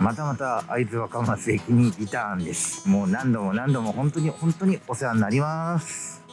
またまた会津若松駅にリターンです。もう何度も何度も本当に本当にお世話になります。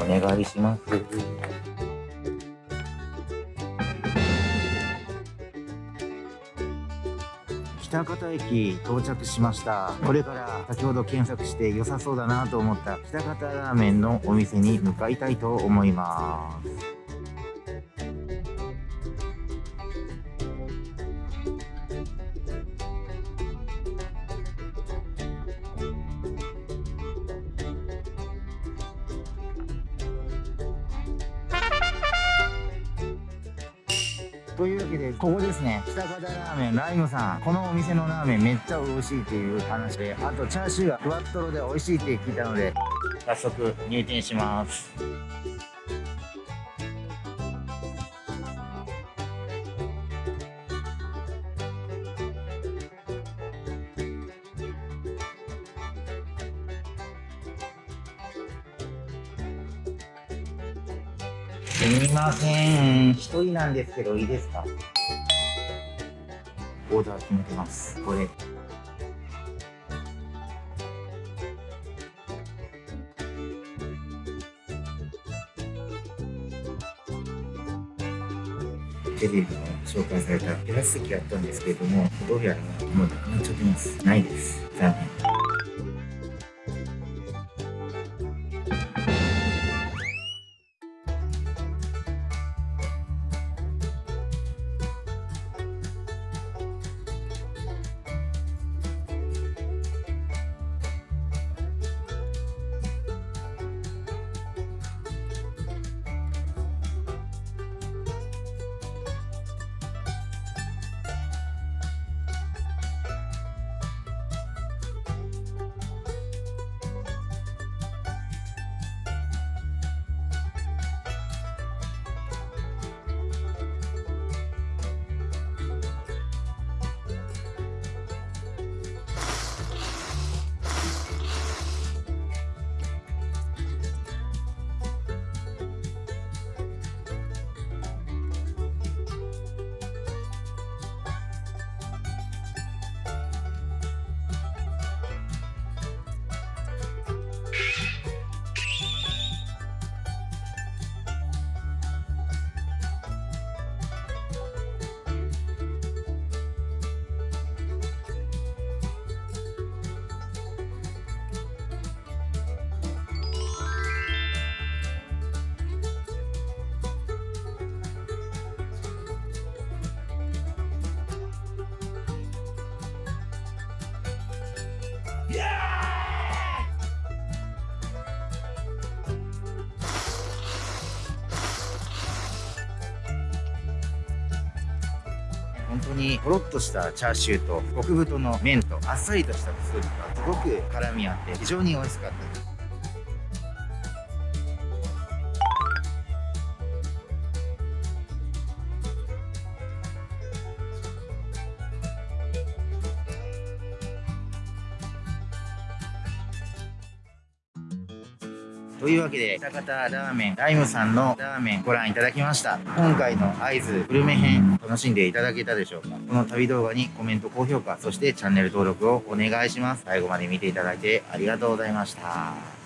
お願いします。北方駅到着しました。これから先ほど検索して良さそうだなと思った北方ラーメンのお店に向かいたいと思います。というわけでここですね。北方ラーメンライムさん。このお店のラーメンめっちゃ美味しいっていう話であとチャーシューがふわっとろで美味しいって聞いたので早速入店します。すみません。一人なんですけど、いいですか？オーダー決めてます。これ。テレビでも紹介されたテラス席やったんですけれども、どうやらもうなくなっちゃってます。ないです。残念。本当にとろっとしたチャーシューと極太の麺とあっさりとしたスープがすごく絡み合って非常に美味しかったです。というわけで、北方ラーメン、ライムさんのラーメンご覧いただきました。今回の合図グルメ編、楽しんでいただけたでしょうか？この旅動画にコメント、高評価、そしてチャンネル登録をお願いします。最後まで見ていただいてありがとうございました。